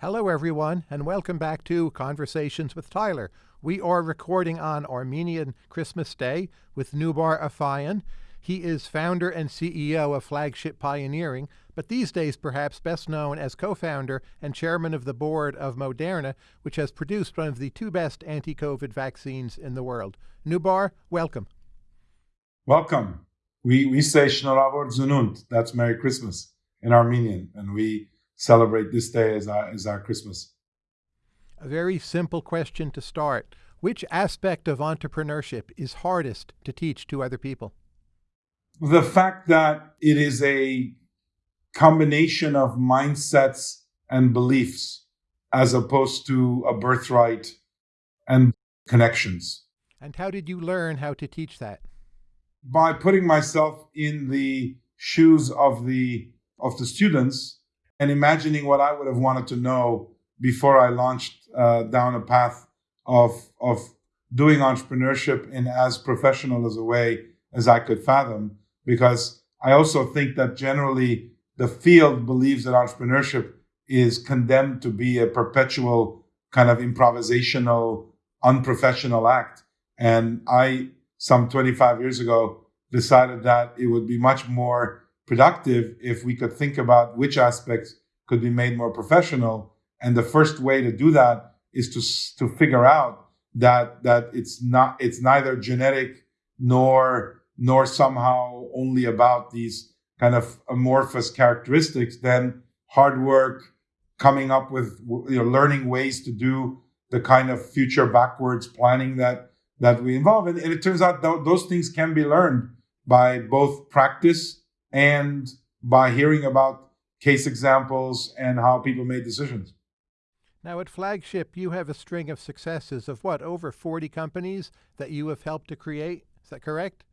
Hello, everyone, and welcome back to Conversations with Tyler. We are recording on Armenian Christmas Day with Nubar Afeyan. He is founder and CEO of Flagship Pioneering, but these days perhaps best known as co founder and chairman of the board of Moderna, which has produced one of the two best anti COVID vaccines in the world. Nubar, welcome. Welcome. We, we say Shnoravor Zununt, that's Merry Christmas in Armenian, and we celebrate this day as our, as our Christmas? A very simple question to start. Which aspect of entrepreneurship is hardest to teach to other people? The fact that it is a combination of mindsets and beliefs as opposed to a birthright and connections. And how did you learn how to teach that? By putting myself in the shoes of the of the students and imagining what I would have wanted to know before I launched uh, down a path of of doing entrepreneurship in as professional as a way as I could fathom. Because I also think that generally the field believes that entrepreneurship is condemned to be a perpetual kind of improvisational, unprofessional act. And I, some 25 years ago, decided that it would be much more productive if we could think about which aspects could be made more professional. And the first way to do that is to, to figure out that, that it's not, it's neither genetic nor, nor somehow only about these kind of amorphous characteristics. Then hard work, coming up with, you know, learning ways to do the kind of future backwards planning that, that we involve. And, and it turns out th- those things can be learned by both practice and by hearing about case examples and how people made decisions. Now, at Flagship, you have a string of successes of what, over 40 companies that you have helped to create? Is that correct?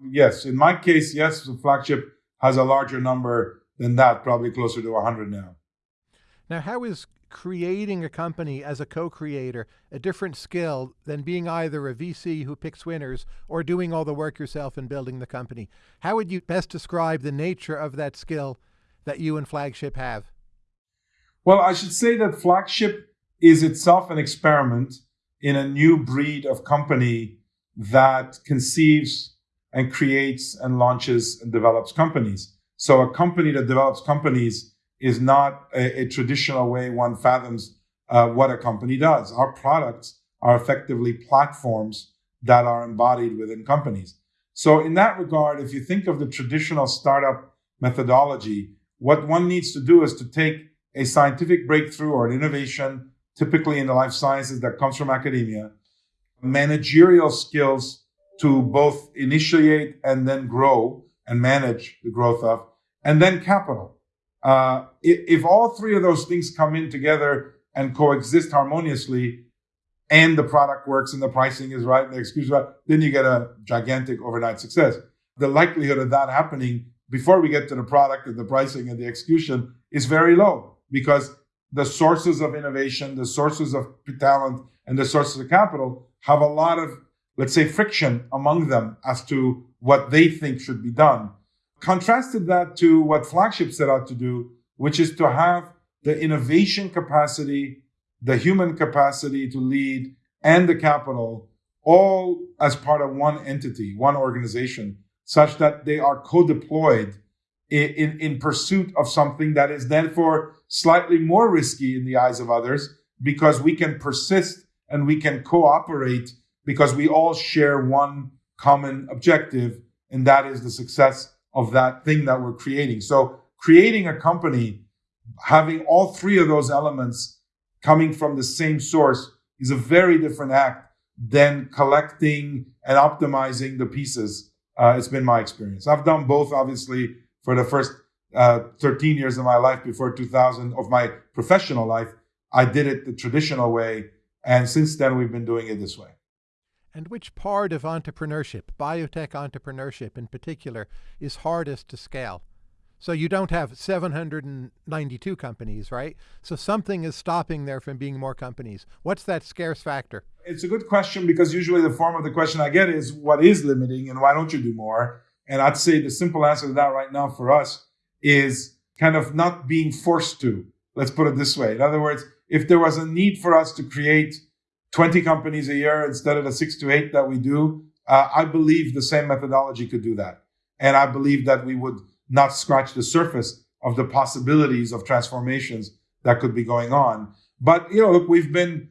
Yes. In my case, yes, Flagship has a larger number than that, probably closer to 100 now. Now, how is creating a company as a co-creator a different skill than being either a VC who picks winners or doing all the work yourself and building the company. How would you best describe the nature of that skill that you and Flagship have? Well, I should say that Flagship is itself an experiment in a new breed of company that conceives and creates and launches and develops companies. So a company that develops companies is not a, a traditional way one fathoms uh, what a company does. Our products are effectively platforms that are embodied within companies. So, in that regard, if you think of the traditional startup methodology, what one needs to do is to take a scientific breakthrough or an innovation, typically in the life sciences that comes from academia, managerial skills to both initiate and then grow and manage the growth of, and then capital. Uh, if, if all three of those things come in together and coexist harmoniously, and the product works and the pricing is right and the execution is right, then you get a gigantic overnight success. The likelihood of that happening before we get to the product and the pricing and the execution is very low because the sources of innovation, the sources of talent, and the sources of capital have a lot of, let's say, friction among them as to what they think should be done contrasted that to what Flagship set out to do, which is to have the innovation capacity, the human capacity to lead, and the capital all as part of one entity, one organization, such that they are co-deployed in, in, in, pursuit of something that is therefore slightly more risky in the eyes of others because we can persist and we can cooperate because we all share one common objective, and that is the success of that thing that we're creating. So creating a company, having all three of those elements coming from the same source is a very different act than collecting and optimizing the pieces. Uh, it's been my experience. I've done both, obviously, for the first uh, 13 years of my life before 2000 of my professional life. I did it the traditional way. And since then, we've been doing it this way. And which part of entrepreneurship, biotech entrepreneurship in particular, is hardest to scale? So you don't have 792 companies, right? So something is stopping there from being more companies. What's that scarce factor? It's a good question because usually the form of the question I get is what is limiting and why don't you do more? And I'd say the simple answer to that right now for us is kind of not being forced to. Let's put it this way. In other words, if there was a need for us to create 20 companies a year instead of the six to eight that we do, uh, I believe the same methodology could do that. And I believe that we would not scratch the surface of the possibilities of transformations that could be going on. But, you know, look, we've been,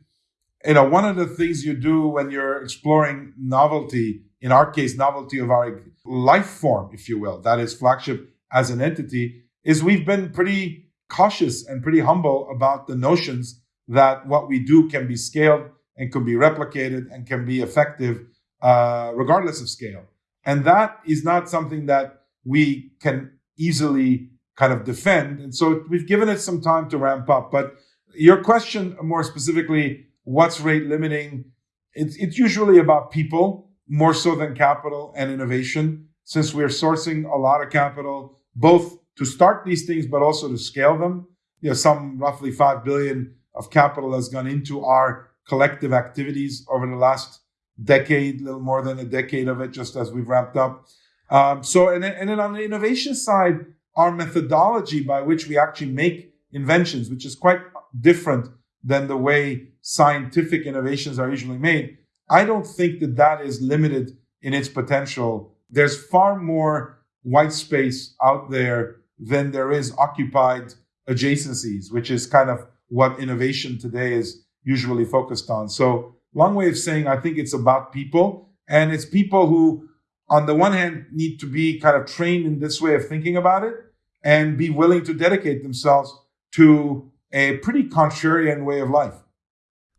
you know, one of the things you do when you're exploring novelty, in our case, novelty of our life form, if you will, that is flagship as an entity, is we've been pretty cautious and pretty humble about the notions that what we do can be scaled and can be replicated and can be effective uh, regardless of scale. And that is not something that we can easily kind of defend. And so we've given it some time to ramp up. But your question more specifically, what's rate limiting? It's, it's usually about people more so than capital and innovation, since we're sourcing a lot of capital, both to start these things, but also to scale them. You know, some roughly 5 billion of capital has gone into our collective activities over the last decade, a little more than a decade of it, just as we've wrapped up. Um, so, and then, and then on the innovation side, our methodology by which we actually make inventions, which is quite different than the way scientific innovations are usually made. I don't think that that is limited in its potential. There's far more white space out there than there is occupied adjacencies, which is kind of what innovation today is usually focused on. So, long way of saying, I think it's about people, and it's people who, on the one hand, need to be kind of trained in this way of thinking about it and be willing to dedicate themselves to a pretty contrarian way of life.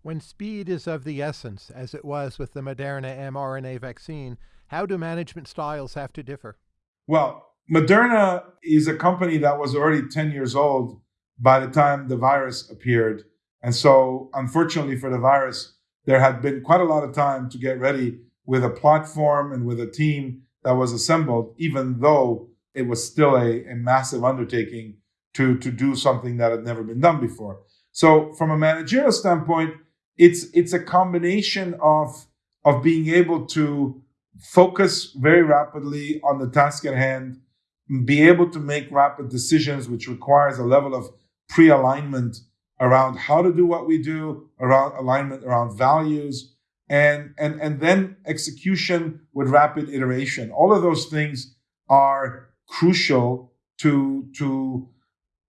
When speed is of the essence, as it was with the Moderna mRNA vaccine, how do management styles have to differ? Well, Moderna is a company that was already 10 years old by the time the virus appeared. And so, unfortunately for the virus, there had been quite a lot of time to get ready with a platform and with a team that was assembled, even though it was still a, a massive undertaking to, to do something that had never been done before. So, from a managerial standpoint, it's it's a combination of of being able to focus very rapidly on the task at hand, be able to make rapid decisions, which requires a level of pre-alignment around how to do what we do, around alignment around values, and and and then execution with rapid iteration. All of those things are crucial to to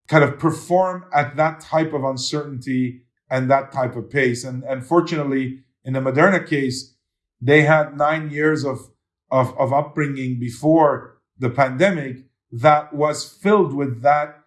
kind of perform at that type of uncertainty and that type of pace. And and fortunately, in the Moderna case, they had nine years of of, of upbringing before the pandemic that was filled with that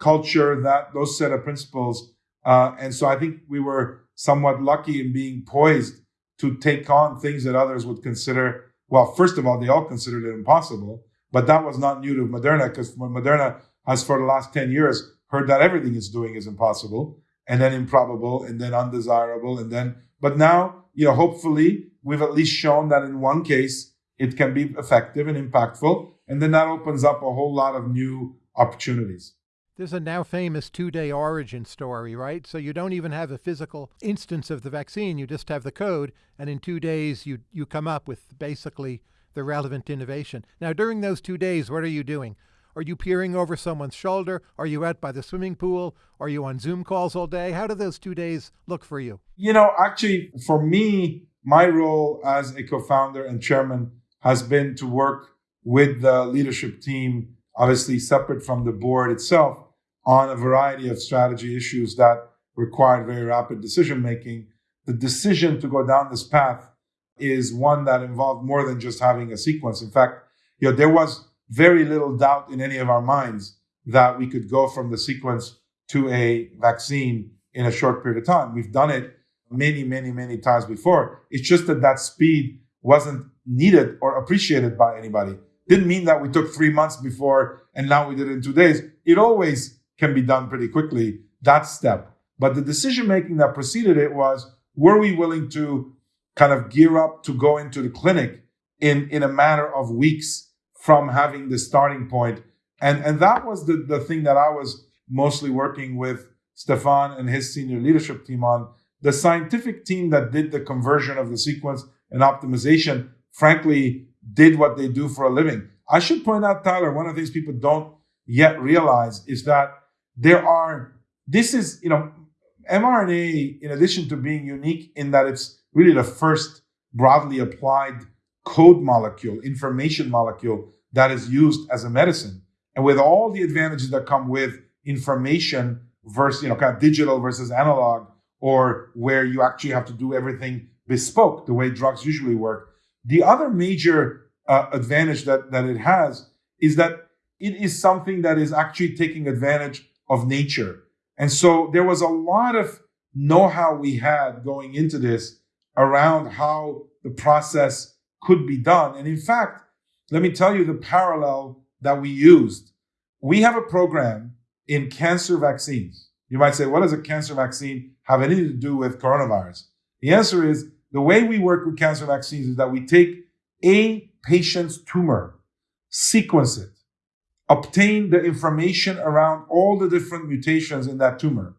culture, that those set of principles. Uh, and so I think we were somewhat lucky in being poised to take on things that others would consider. Well, first of all, they all considered it impossible, but that was not new to Moderna because Moderna has for the last 10 years heard that everything it's doing is impossible and then improbable and then undesirable and then, but now, you know, hopefully we've at least shown that in one case, it can be effective and impactful. And then that opens up a whole lot of new opportunities. There's a now famous two day origin story, right? So you don't even have a physical instance of the vaccine, you just have the code, and in two days you, you come up with basically the relevant innovation. Now, during those two days, what are you doing? Are you peering over someone's shoulder? Are you out by the swimming pool? Are you on Zoom calls all day? How do those two days look for you? You know, actually, for me, my role as a co founder and chairman has been to work with the leadership team, obviously separate from the board itself, on a variety of strategy issues that required very rapid decision making. The decision to go down this path is one that involved more than just having a sequence. In fact, you know, there was very little doubt in any of our minds that we could go from the sequence to a vaccine in a short period of time. We've done it many, many, many times before. It's just that that speed wasn't needed or appreciated by anybody. Didn't mean that we took three months before and now we did it in two days. It always can be done pretty quickly, that step. But the decision making that preceded it was were we willing to kind of gear up to go into the clinic in, in a matter of weeks from having the starting point? And, and that was the, the thing that I was mostly working with Stéphane and his senior leadership team on. The scientific team that did the conversion of the sequence and optimization, frankly, did what they do for a living. I should point out, Tyler, one of the things people don't yet realize is that there are this is, you know, mRNA, in addition to being unique in that it's really the first broadly applied code molecule, information molecule that is used as a medicine. And with all the advantages that come with information versus, you know, kind of digital versus analog, or where you actually have to do everything bespoke, the way drugs usually work. The other major uh, advantage that, that it has is that it is something that is actually taking advantage of nature. And so there was a lot of know how we had going into this around how the process could be done. And in fact, let me tell you the parallel that we used. We have a program in cancer vaccines. You might say, what does a cancer vaccine have anything to do with coronavirus? The answer is the way we work with cancer vaccines is that we take a patient's tumor, sequence it, obtain the information around all the different mutations in that tumor,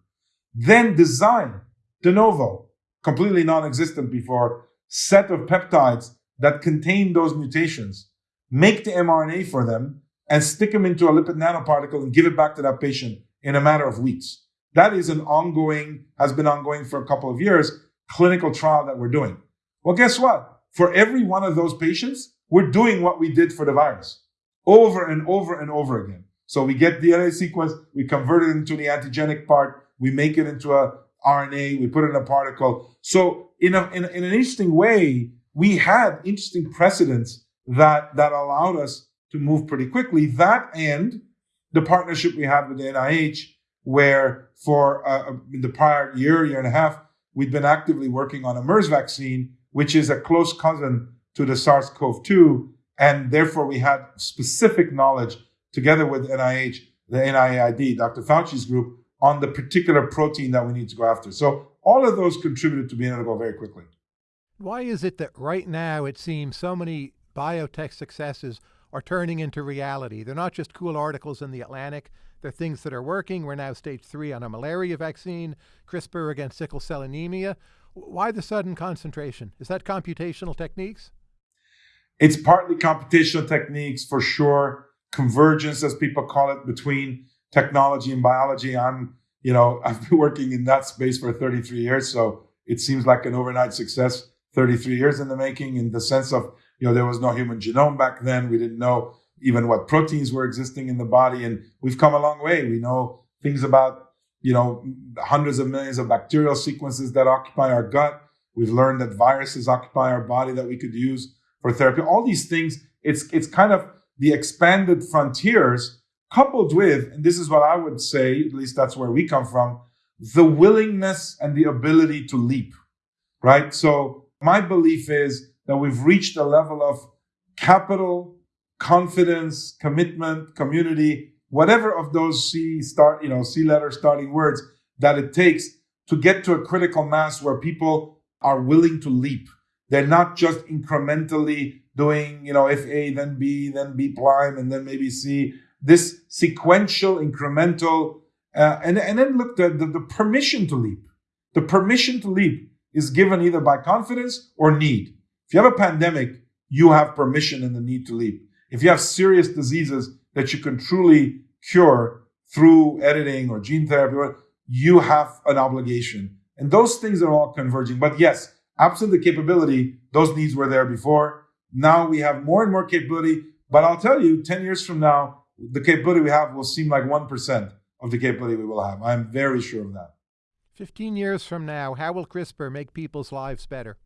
then design de novo, completely non-existent before, set of peptides that contain those mutations, make the mRNA for them, and stick them into a lipid nanoparticle and give it back to that patient in a matter of weeks. That is an ongoing, has been ongoing for a couple of years, clinical trial that we're doing. Well, guess what? For every one of those patients, we're doing what we did for the virus over and over and over again. So we get DNA sequence, we convert it into the antigenic part, we make it into a RNA, we put it in a particle. So in, a, in, in an interesting way, we had interesting precedents that, that allowed us to move pretty quickly. That and the partnership we had with the NIH, where for uh, in the prior year, year and a half, we'd been actively working on a MERS vaccine, which is a close cousin to the SARS-CoV-2 and therefore, we had specific knowledge together with NIH, the NIAID, Dr. Fauci's group, on the particular protein that we need to go after. So all of those contributed to being able to go very quickly. Why is it that right now it seems so many biotech successes are turning into reality? They're not just cool articles in the Atlantic. They're things that are working. We're now stage three on a malaria vaccine, CRISPR against sickle cell anemia. Why the sudden concentration? Is that computational techniques? It's partly computational techniques for sure, convergence, as people call it, between technology and biology. I'm, you know, I've been working in that space for 33 years, so it seems like an overnight success. 33 years in the making, in the sense of, you know, there was no human genome back then. We didn't know even what proteins were existing in the body, and we've come a long way. We know things about, you know, hundreds of millions of bacterial sequences that occupy our gut. We've learned that viruses occupy our body that we could use for therapy. All these things, it's it's kind of the expanded frontiers coupled with, and this is what I would say, at least that's where we come from, the willingness and the ability to leap. Right? So my belief is that we've reached a level of capital, confidence, commitment, community, whatever of those C start, you know, C letter starting words that it takes to get to a critical mass where people are willing to leap they're not just incrementally doing, you know, if A, then B, then B prime, and then maybe C. This sequential, incremental, uh, and, and then look, the, the, the permission to leap. The permission to leap is given either by confidence or need. If you have a pandemic, you have permission and the need to leap. If you have serious diseases that you can truly cure through editing or gene therapy, you have an obligation. And those things are all converging. But yes, Absent the capability, those needs were there before. Now we have more and more capability. But I'll tell you, 10 years from now, the capability we have will seem like 1% of the capability we will have. I'm very sure of that. 15 years from now, how will CRISPR make people's lives better?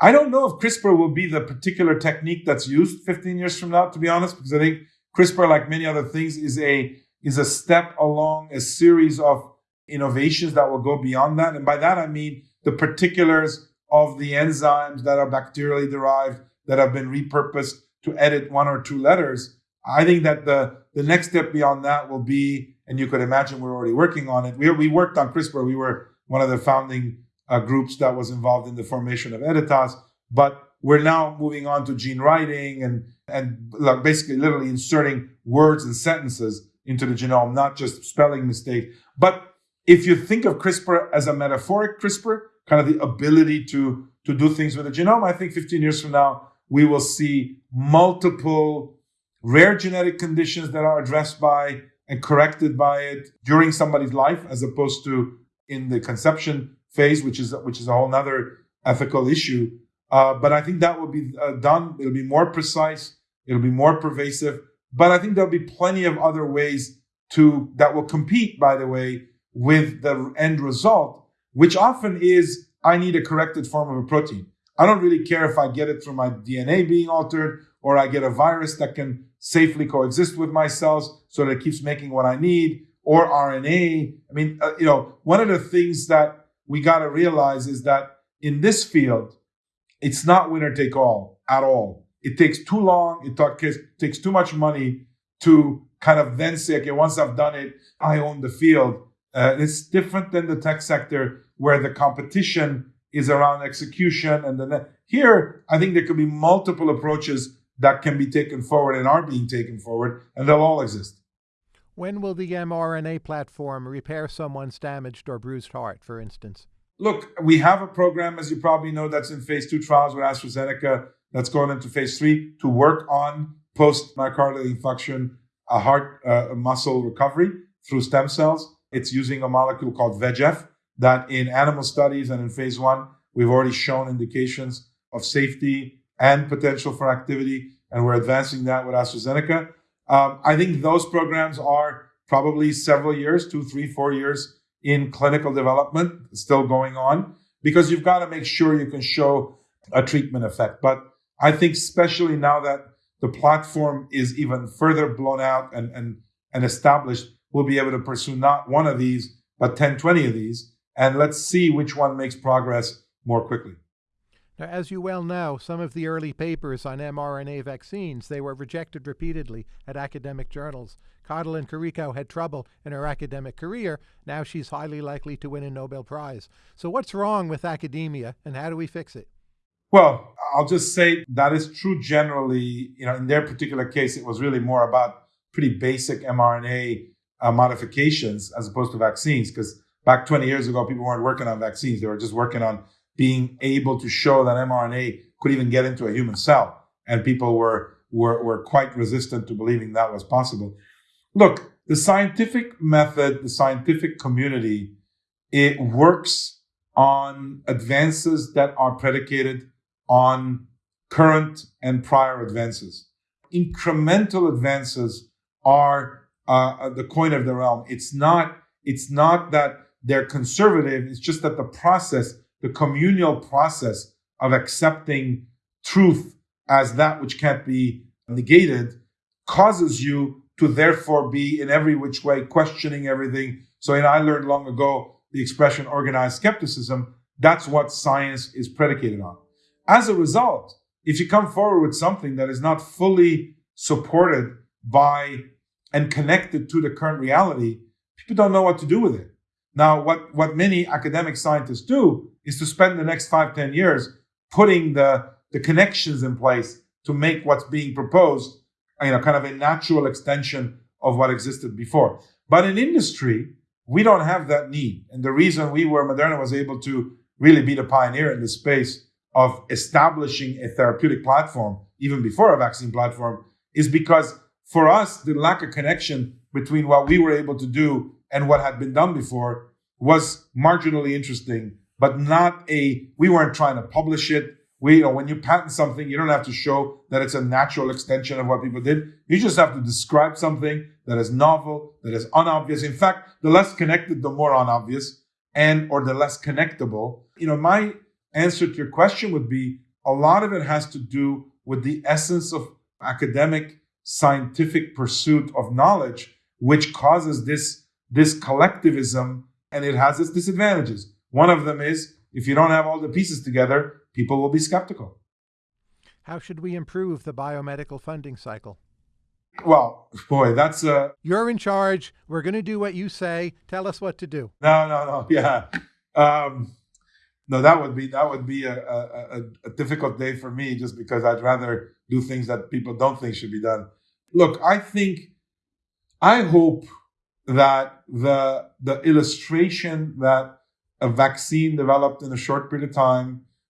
I don't know if CRISPR will be the particular technique that's used 15 years from now, to be honest, because I think CRISPR, like many other things, is a is a step along a series of innovations that will go beyond that. And by that I mean the particulars of the enzymes that are bacterially derived that have been repurposed to edit one or two letters. I think that the, the next step beyond that will be, and you could imagine we're already working on it. We, we worked on CRISPR. We were one of the founding uh, groups that was involved in the formation of Editas, but we're now moving on to gene writing and, and like basically literally inserting words and sentences into the genome, not just spelling mistakes. But if you think of CRISPR as a metaphoric CRISPR, kind of the ability to, to do things with the genome, I think 15 years from now, we will see multiple rare genetic conditions that are addressed by and corrected by it during somebody's life, as opposed to in the conception phase, which is which is a whole other ethical issue. Uh, but I think that will be uh, done. It'll be more precise. It'll be more pervasive. But I think there'll be plenty of other ways to that will compete, by the way, with the end result, which often is I need a corrected form of a protein. I don't really care if I get it through my DNA being altered or I get a virus that can safely coexist with my cells so that it keeps making what I need or RNA. I mean, uh, you know, one of the things that we got to realize is that in this field, it's not winner take all at all. It takes too long. It takes too much money to kind of then say, okay, once I've done it, I own the field. Uh, it's different than the tech sector where the competition is around execution. And then here, I think there could be multiple approaches that can be taken forward and are being taken forward, and they'll all exist. When will the mRNA platform repair someone's damaged or bruised heart, for instance? Look, we have a program, as you probably know, that's in phase two trials with AstraZeneca that's going into phase three to work on post myocardial infarction, a heart uh, muscle recovery through stem cells. It's using a molecule called VEGF that in animal studies and in phase one, we've already shown indications of safety and potential for activity, and we're advancing that with AstraZeneca. Um, I think those programs are probably several years, two, three, four years in clinical development, still going on, because you've got to make sure you can show a treatment effect. But I think, especially now that the platform is even further blown out and, and, and established, we'll be able to pursue not one of these, but 10, 20 of these. And let's see which one makes progress more quickly. Now, as you well know, some of the early papers on mRNA vaccines, they were rejected repeatedly at academic journals. Katalin Karikó had trouble in her academic career. Now she's highly likely to win a Nobel Prize. So what's wrong with academia and how do we fix it? Well, I'll just say that is true generally. You know, in their particular case, it was really more about pretty basic mRNA uh, modifications as opposed to vaccines. Because back 20 years ago, people weren't working on vaccines; they were just working on being able to show that mRNA could even get into a human cell. And people were, were, were quite resistant to believing that was possible. Look, the scientific method, the scientific community, it works on advances that are predicated on current and prior advances. Incremental advances are uh, the coin of the realm. It's not, it's not that they're conservative. It's just that the process the communal process of accepting truth as that which can't be negated causes you to therefore be in every which way questioning everything. So, and I learned long ago the expression organized skepticism. That's what science is predicated on. As a result, if you come forward with something that is not fully supported by and connected to the current reality, people don't know what to do with it. Now, what, what many academic scientists do is to spend the next five, ten years putting the, the connections in place to make what's being proposed, you know, kind of a natural extension of what existed before. But in industry, we don't have that need. And the reason we were, Moderna was able to really be the pioneer in the space of establishing a therapeutic platform, even before a vaccine platform, is because for us, the lack of connection between what we were able to do and what had been done before was marginally interesting, but not a, we weren't trying to publish it. We, you know, when you patent something, you don't have to show that it's a natural extension of what people did. You just have to describe something that is novel, that is unobvious. In fact, the less connected, the more unobvious and, or the less connectable. You know, my answer to your question would be a lot of it has to do with the essence of academic scientific pursuit of knowledge, which causes this this collectivism and it has its disadvantages. One of them is if you don't have all the pieces together, people will be skeptical. How should we improve the biomedical funding cycle? Well, boy, that's a. You're in charge. We're going to do what you say. Tell us what to do. No, no, no. Yeah, um, no. That would be that would be a, a, a difficult day for me, just because I'd rather do things that people don't think should be done. Look, I think, I hope that the the illustration that a vaccine developed in a short period of time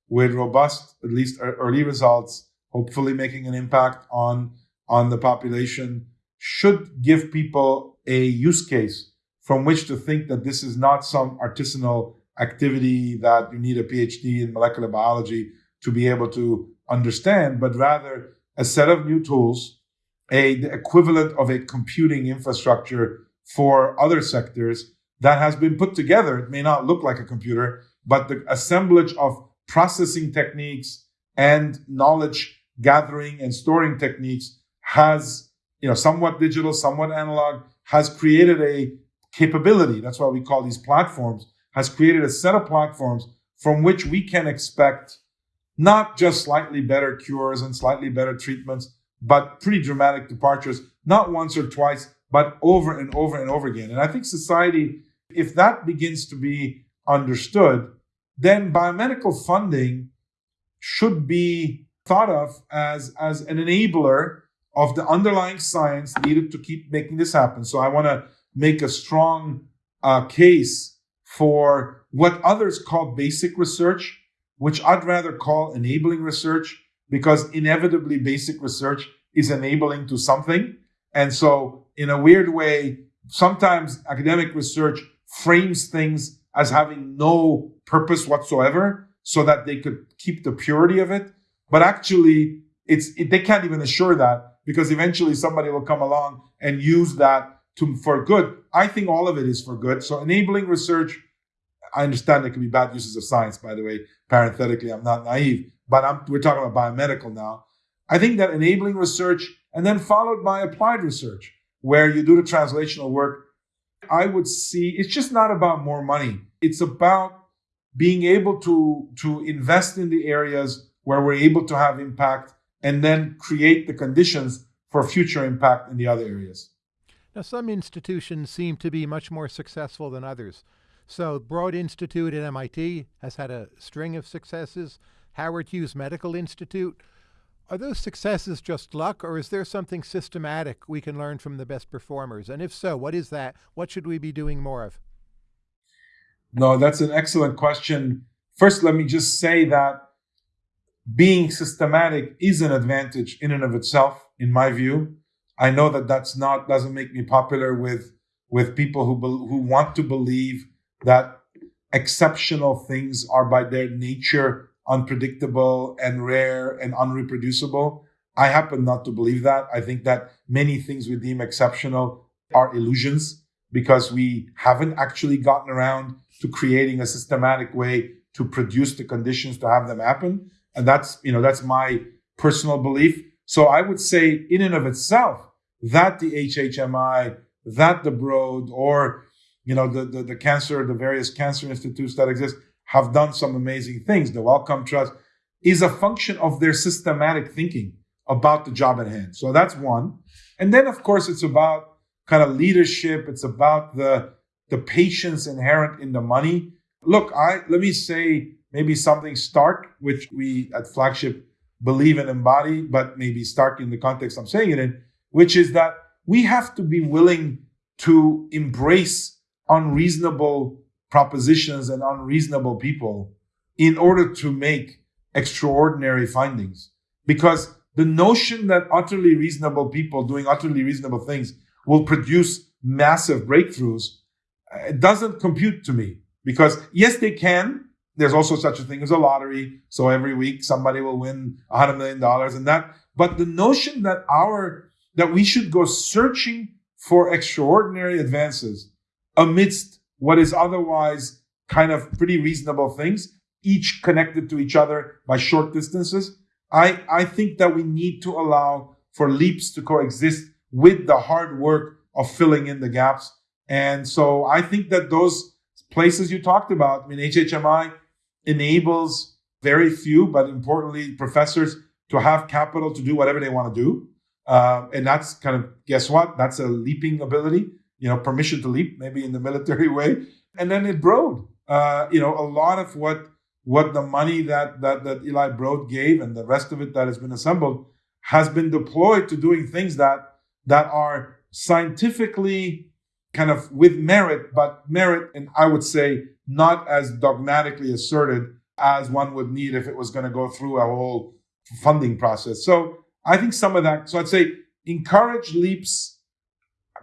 with robust, at least early results, hopefully making an impact on on the population, should give people a use case from which to think that this is not some artisanal activity that you need a PhD in molecular biology to be able to understand, but rather a set of new tools, a the equivalent of a computing infrastructure for other sectors that has been put together. It may not look like a computer, but the assemblage of processing techniques and knowledge gathering and storing techniques has, you know, somewhat digital, somewhat analog, has created a capability. That's why we call these platforms, has created a set of platforms from which we can expect not just slightly better cures and slightly better treatments, but pretty dramatic departures, not once or twice, but over and over and over again. And I think society, if that begins to be understood, then biomedical funding should be thought of as, as an enabler of the underlying science needed to keep making this happen. So I want to make a strong uh, case for what others call basic research, which I'd rather call enabling research, because inevitably basic research is enabling to something. And so, in a weird way, sometimes academic research frames things as having no purpose whatsoever so that they could keep the purity of it. But actually, it's, it, they can't even assure that because eventually somebody will come along and use that to, for good. I think all of it is for good. So enabling research, I understand there can be bad uses of science, by the way. Parenthetically, I'm not naive, but I'm, we're talking about biomedical now. I think that enabling research and then followed by applied research, where you do the translational work, I would see it's just not about more money. It's about being able to, to invest in the areas where we're able to have impact and then create the conditions for future impact in the other areas. Now, some institutions seem to be much more successful than others. So, Broad Institute at MIT has had a string of successes. Howard Hughes Medical Institute. Are those successes just luck, or is there something systematic we can learn from the best performers? And if so, what is that? What should we be doing more of? No, that's an excellent question. First, let me just say that being systematic is an advantage in and of itself, in my view. I know that that's not doesn't make me popular with with people who be, who want to believe that exceptional things are by their nature unpredictable and rare and unreproducible. I happen not to believe that. I think that many things we deem exceptional are illusions because we haven't actually gotten around to creating a systematic way to produce the conditions to have them happen. And that's, you know, that's my personal belief. So I would say in and of itself, that the HHMI, that the Broad, or, you know, the, the, the cancer, the various cancer institutes that exist have done some amazing things. The Wellcome Trust is a function of their systematic thinking about the job at hand. So that's one. And then, of course, it's about kind of leadership. It's about the, the patience inherent in the money. Look, I, let me say, maybe something stark, which we at Flagship believe and embody, but maybe stark in the context I'm saying it in, which is that we have to be willing to embrace unreasonable propositions and unreasonable people in order to make extraordinary findings. Because the notion that utterly reasonable people doing utterly reasonable things will produce massive breakthroughs it doesn't compute to me. Because yes, they can, there's also such a thing as a lottery. So every week somebody will win a hundred million dollars and that. But the notion that our, that we should go searching for extraordinary advances amidst what is otherwise kind of pretty reasonable things, each connected to each other by short distances. I, I think that we need to allow for leaps to coexist with the hard work of filling in the gaps. And so I think that those places you talked about, I mean, HHMI enables very few, but importantly, professors to have capital to do whatever they want to do. Uh, and that's kind of, guess what? That's a leaping ability, you know, permission to leap, maybe in the military way. And then it Broad, uh, you know, a lot of what what the money that, that that Eli Broad gave and the rest of it that has been assembled has been deployed to doing things that that are scientifically kind of with merit, but merit, and I would say not as dogmatically asserted as one would need if it was going to go through a whole funding process. So I think some of that. So I'd say encourage leaps,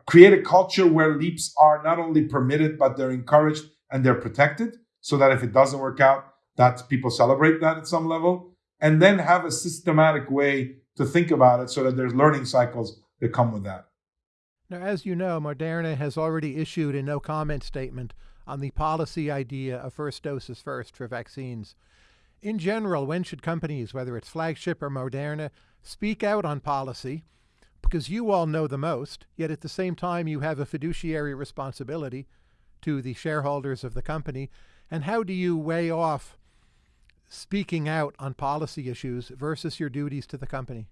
create a culture where leaps are not only permitted, but they're encouraged and they're protected so that if it doesn't work out, that people celebrate that at some level. And then have a systematic way to think about it so that there's learning cycles that come with that. Now, as you know, Moderna has already issued a no comment statement on the policy idea of first doses first for vaccines. In general, when should companies, whether it's Flagship or Moderna, speak out on policy? Because you all know the most, yet at the same time, you have a fiduciary responsibility to the shareholders of the company. And how do you weigh off speaking out on policy issues versus your duties to the company?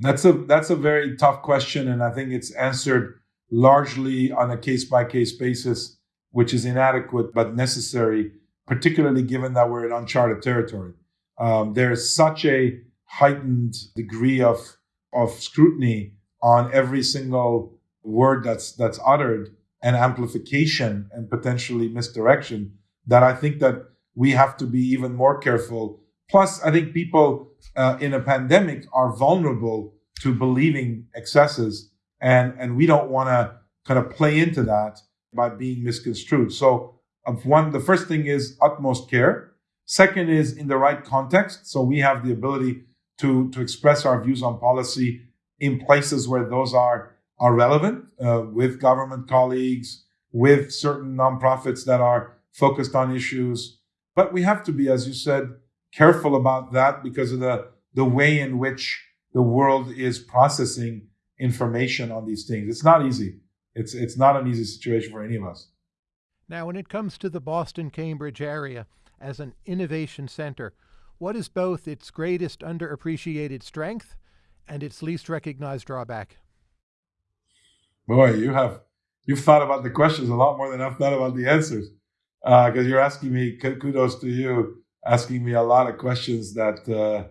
That's a that's a very tough question, and I think it's answered largely on a case by case basis, which is inadequate but necessary, particularly given that we're in uncharted territory. Um, there's such a heightened degree of of scrutiny on every single word that's that's uttered and amplification and potentially misdirection that I think that we have to be even more careful. Plus, I think people uh, in a pandemic are vulnerable to believing excesses, and and we don't want to kind of play into that by being misconstrued. So, of one, the first thing is utmost care. Second is in the right context. So we have the ability to to express our views on policy in places where those are are relevant uh, with government colleagues, with certain nonprofits that are focused on issues. But we have to be, as you said, careful about that because of the, the way in which the world is processing information on these things. It's not easy. It's, it's not an easy situation for any of us. Now, when it comes to the Boston Cambridge area as an innovation center, what is both its greatest underappreciated strength and its least recognized drawback? Boy, you have you've thought about the questions a lot more than I've thought about the answers. Because uh, you're asking me, kudos to you, asking me a lot of questions that uh,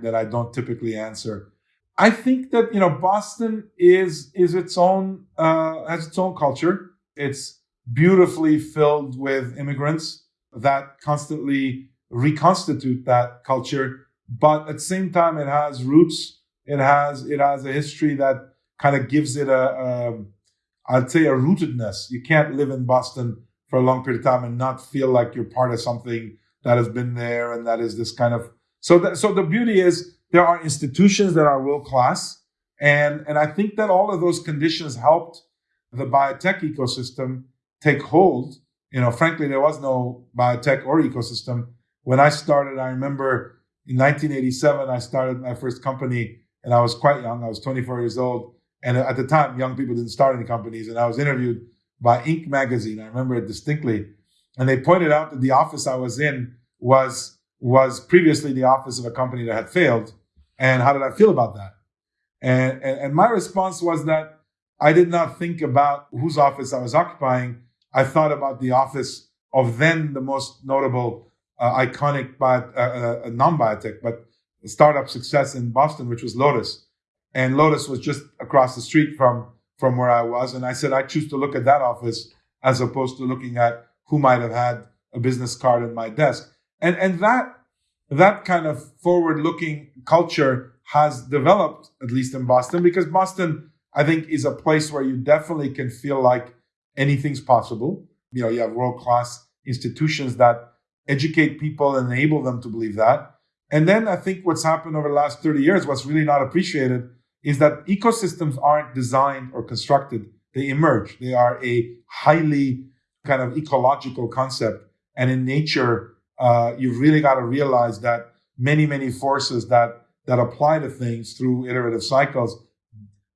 that I don't typically answer. I think that you know Boston is is its own uh, has its own culture. It's beautifully filled with immigrants that constantly reconstitute that culture, but at the same time, it has roots. It has it has a history that kind of gives it a, a I'd say a rootedness. You can't live in Boston for a long period of time and not feel like you're part of something that has been there and that is this kind of so that so the beauty is there are institutions that are world class and and I think that all of those conditions helped the biotech ecosystem take hold. You know, frankly, there was no biotech or ecosystem when I started. I remember in 1987, I started my first company, and I was quite young. I was 24 years old, and at the time, young people didn't start any companies. And I was interviewed by Inc. magazine. I remember it distinctly. And they pointed out that the office I was in was was previously the office of a company that had failed. And how did I feel about that? And, and, and my response was that I did not think about whose office I was occupying. I thought about the office of then the most notable, iconic bio, uh, uh, non-biotech, but startup success in Boston, which was Lotus and Lotus was just across the street from from where I was. And I said I choose to look at that office as opposed to looking at who might have had a business card in my desk. And and that that kind of forward-looking culture has developed, at least in Boston, because Boston, I think, is a place where you definitely can feel like anything's possible. You know, you have world-class institutions that educate people and enable them to believe that. And then I think what's happened over the last 30 years, what's really not appreciated is that ecosystems aren't designed or constructed, they emerge. They are a highly kind of ecological concept. And in nature, uh, you've really got to realize that many, many forces that, that apply to things through iterative cycles,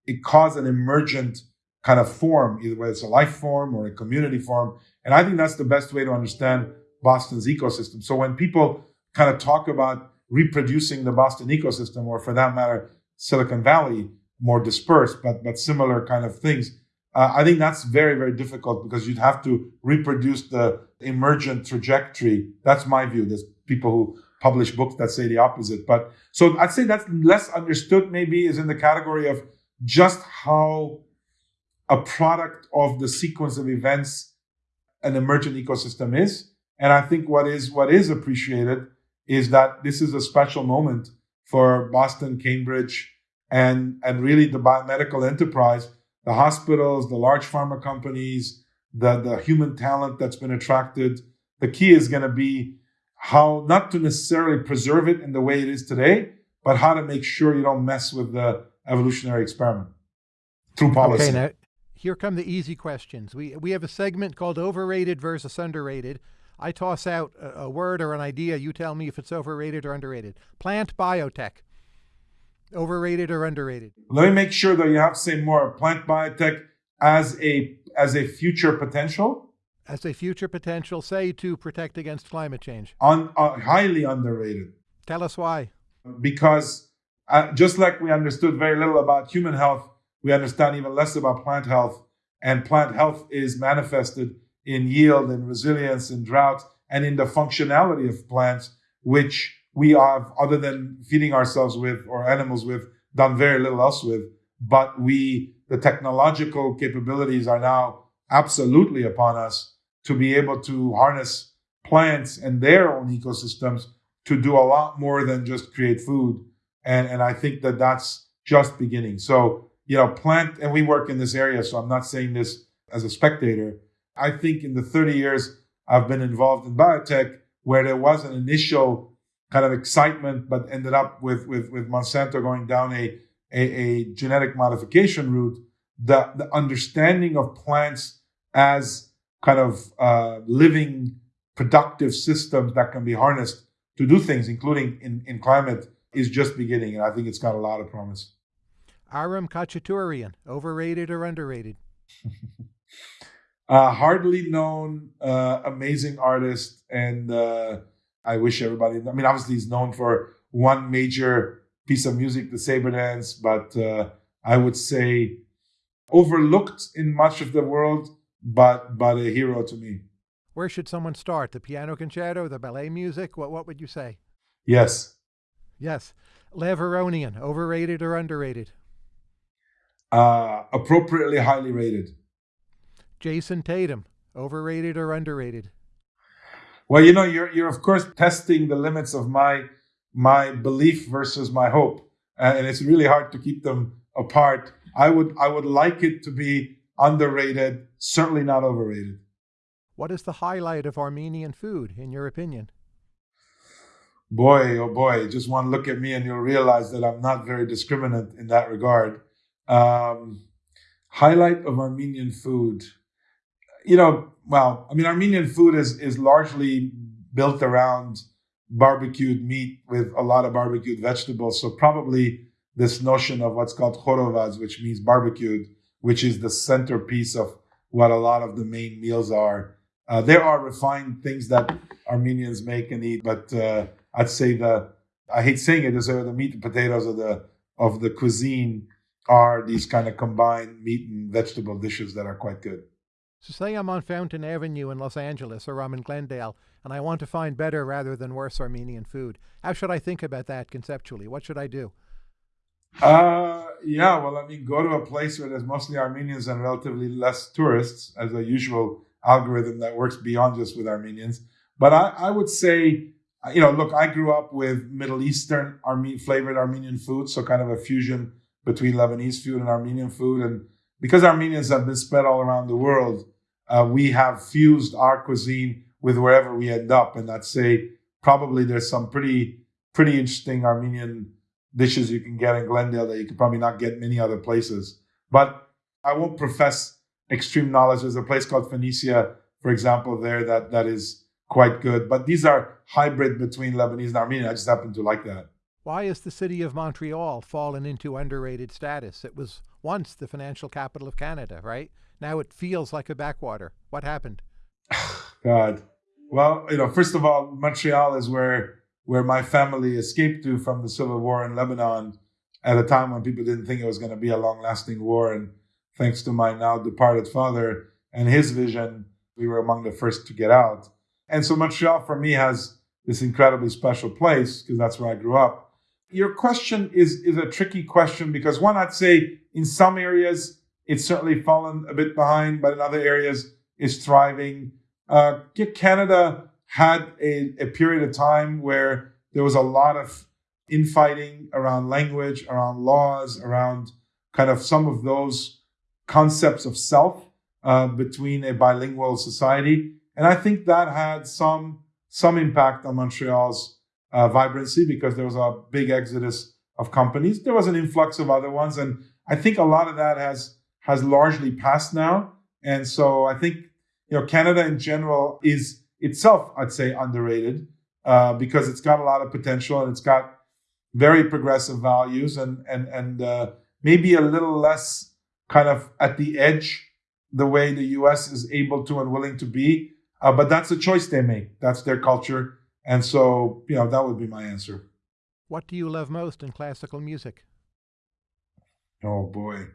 it cause an emergent kind of form, either whether it's a life form or a community form. And I think that's the best way to understand Boston's ecosystem. So when people kind of talk about reproducing the Boston ecosystem, or for that matter, Silicon Valley, more dispersed, but but similar kind of things. Uh, I think that's very very difficult because you'd have to reproduce the emergent trajectory. That's my view. There's people who publish books that say the opposite, but so I'd say that's less understood. Maybe is in the category of just how a product of the sequence of events an emergent ecosystem is. And I think what is what is appreciated is that this is a special moment for Boston, Cambridge, and, and really the biomedical enterprise the hospitals, the large pharma companies, the, the human talent that's been attracted. The key is going to be how not to necessarily preserve it in the way it is today, but how to make sure you don't mess with the evolutionary experiment through policy. Okay, now here come the easy questions. We we have a segment called overrated versus underrated. I toss out a, a word or an idea. You tell me if it's overrated or underrated. Plant biotech. Overrated or underrated? Let me make sure that you have to say more. Plant biotech as a as a future potential. As a future potential, say to protect against climate change. On uh, highly underrated. Tell us why. Because uh, just like we understood very little about human health, we understand even less about plant health. And plant health is manifested in yield and resilience in drought and in the functionality of plants, which we have, other than feeding ourselves with or animals with, done very little else with. But we, the technological capabilities are now absolutely upon us to be able to harness plants and their own ecosystems to do a lot more than just create food. And, and I think that that's just beginning. So, you know, plant, and we work in this area. So I'm not saying this as a spectator. I think in the 30 years I've been involved in biotech, where there was an initial kind of excitement, but ended up with, with, with Monsanto going down a, a, a genetic modification route, the, the understanding of plants as kind of uh, living productive systems that can be harnessed to do things, including in, in climate, is just beginning. And I think it's got a lot of promise. Aram Khachaturian, overrated or underrated? uh, hardly known, uh, amazing artist. And uh, I wish everybody, I mean, obviously, he's known for one major piece of music, the Saber Dance, but uh, I would say overlooked in much of the world, but but a hero to me. Where should someone start? The piano concerto, the ballet music? What what would you say? Yes. Yes. Levon Aronian, overrated or underrated? Uh, appropriately highly rated. Jayson Tatum, overrated or underrated? Well, you know, you're you're of course testing the limits of my my belief versus my hope, and it's really hard to keep them apart. I would I would like it to be underrated, certainly not overrated. What is the highlight of Armenian food, in your opinion? Boy, oh boy, just one look at me and you'll realize that I'm not very discriminant in that regard. Um, highlight of Armenian food. You know, well, I mean, Armenian food is, is largely built around barbecued meat with a lot of barbecued vegetables. So probably this notion of what's called khorovaz, which means barbecued, which is the centerpiece of what a lot of the main meals are. Uh, there are refined things that Armenians make and eat, but uh, I'd say the I hate saying it, is the meat and potatoes of the of the cuisine are these kind of combined meat and vegetable dishes that are quite good. So, say I'm on Fountain Avenue in Los Angeles or I'm in Glendale, and I want to find better rather than worse Armenian food. How should I think about that conceptually? What should I do? Uh, yeah, well, I mean, go to a place where there's mostly Armenians and relatively less tourists, as a usual algorithm that works beyond just with Armenians. But I, I would say, you know, look, I grew up with Middle Eastern Arme- flavored Armenian food, so kind of a fusion between Lebanese food and Armenian food. And because Armenians have been spread all around the world, uh, we have fused our cuisine with wherever we end up. And I'd say probably there's some pretty pretty interesting Armenian dishes you can get in Glendale that you could probably not get many other places. But I won't profess extreme knowledge. There's a place called Phoenicia, for example, there that that is quite good. But these are hybrid between Lebanese and Armenian. I just happen to like that. Why has the city of Montreal fallen into underrated status? It was once the financial capital of Canada, right? Now it feels like a backwater. What happened? God. Well, you know, first of all, Montreal is where where my family escaped to from the civil war in Lebanon at a time when people didn't think it was going to be a long lasting war and thanks to my now departed father and his vision, we were among the first to get out. And so Montreal for me has this incredibly special place because that's where I grew up. Your question is, is a tricky question because one, I'd say in some areas, it's certainly fallen a bit behind, but in other areas, it's thriving. Uh, Canada had a, a period of time where there was a lot of infighting around language, around laws, around kind of some of those concepts of self uh, between a bilingual society. And I think that had some some impact on Montreal's uh, vibrancy because there was a big exodus of companies. There was an influx of other ones, and I think a lot of that has has largely passed now. And so I think you know Canada in general is itself, I'd say, underrated uh, because it's got a lot of potential and it's got very progressive values and and and uh, maybe a little less kind of at the edge the way the U.S. is able to and willing to be. Uh, but that's a choice they make. That's their culture, and so you know that would be my answer. What do you love most in classical music? Oh boy,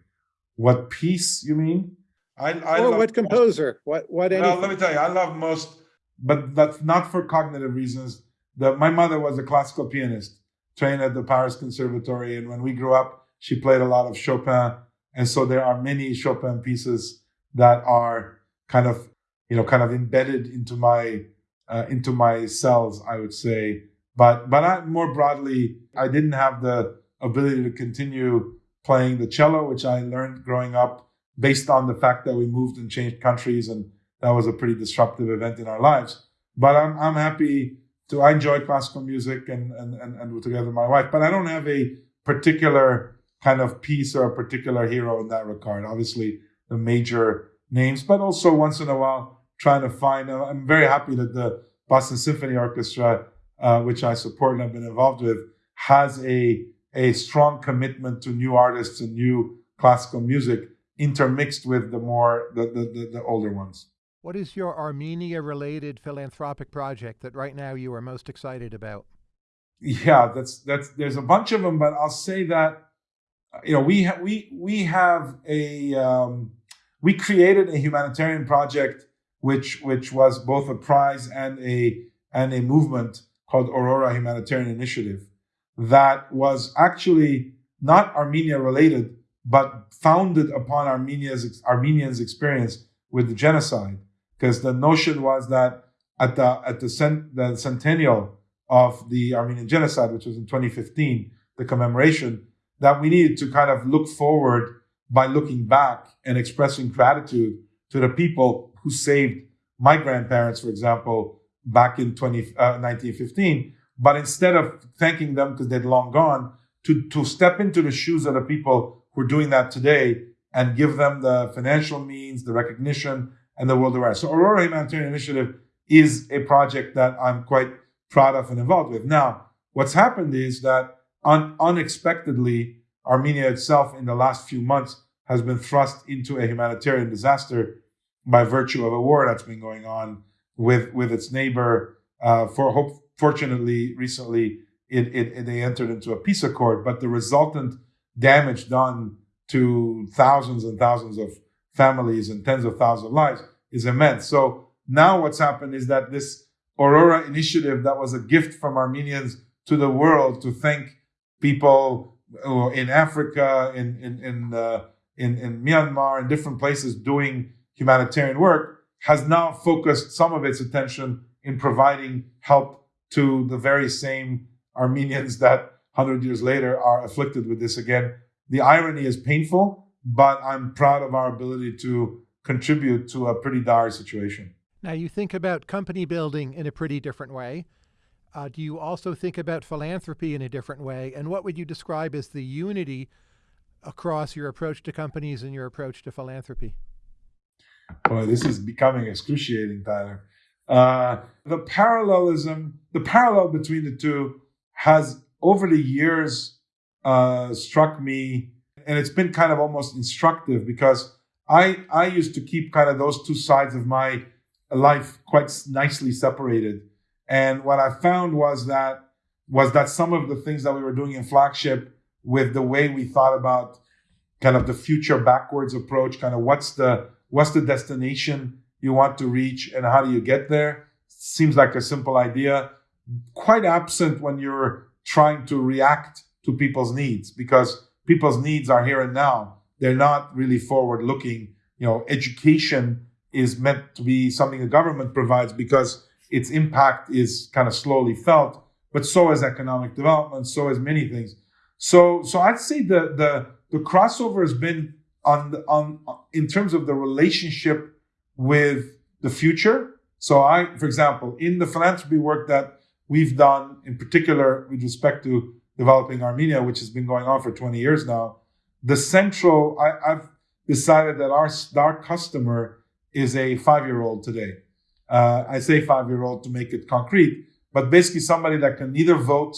what piece you mean? I, I or what composer? What what? Well, let me tell you, I love most, but that's not for cognitive reasons. The, my mother was a classical pianist, trained at the Paris Conservatory, and when we grew up, she played a lot of Chopin, and so there are many Chopin pieces that are kind of you know kind of embedded into my uh, into my cells, I would say. But but I, more broadly, I didn't have the ability to continue playing the cello, which I learned growing up based on the fact that we moved and changed countries, and that was a pretty disruptive event in our lives. But I'm I'm happy to. I enjoy classical music and and and, and together with my wife, but I don't have a particular kind of piece or a particular hero in that regard. Obviously, the major names, but also once in a while trying to find. Uh, I'm very happy that the Boston Symphony Orchestra, uh, which I support and have been involved with, has a a strong commitment to new artists and new classical music intermixed with the more the, the, the, the older ones. What is your Armenia related philanthropic project that right now you are most excited about? Yeah, that's that's there's a bunch of them, but I'll say that you know we ha- we we have a um, we created a humanitarian project which which was both a prize and a and a movement called Aurora Humanitarian Initiative that was actually not Armenia related, but founded upon Armenia's Armenians' experience with the genocide. Because the notion was that at the at the, cent, the centennial of the Armenian genocide, which was in 2015, the commemoration, that we needed to kind of look forward by looking back and expressing gratitude to the people who saved my grandparents, for example, back in 20, uh, 1915. But instead of thanking them because they'd long gone, to, to step into the shoes of the people who are doing that today and give them the financial means, the recognition, and the world awareness. So Aurora Humanitarian Initiative is a project that I'm quite proud of and involved with. Now, what's happened is that un- unexpectedly, Armenia itself in the last few months has been thrust into a humanitarian disaster by virtue of a war that's been going on with with its neighbor. Uh, for hope, fortunately, recently it, it, it, they entered into a peace accord, but the resultant damage done to thousands and thousands of families and tens of thousands of lives is immense. So now what's happened is that this Aurora initiative that was a gift from Armenians to the world to thank people in Africa, in in in, uh, in in Myanmar, and different places doing humanitarian work, has now focused some of its attention in providing help to the very same Armenians that 100 years later are afflicted with this again. The irony is painful, but I'm proud of our ability to contribute to a pretty dire situation. Now, you think about company building in a pretty different way. Uh, do you also think about philanthropy in a different way? And what would you describe as the unity across your approach to companies and your approach to philanthropy? Boy, this is becoming excruciating, Tyler. Uh, the parallelism, the parallel between the two has over the years uh, struck me, and it's been kind of almost instructive because I I used to keep kind of those two sides of my life quite nicely separated. And what I found was that was that some of the things that we were doing in flagship with the way we thought about kind of the future backwards approach, kind of what's the what's the destination you want to reach and how do you get there? Seems like a simple idea, quite absent when you're trying to react to people's needs because people's needs are here and now. They're not really forward looking. You know, education is meant to be something the government provides because its impact is kind of slowly felt, but so is economic development, so is many things. So, so I'd say the the the crossover has been on the, on in terms of the relationship with the future. So I, for example, in the philanthropy work that we've done, in particular with respect to developing Armenia, which has been going on for 20 years now, the central, I, have decided that our, our customer is a five year old today. Uh, I say five year old to make it concrete, but basically somebody that can neither vote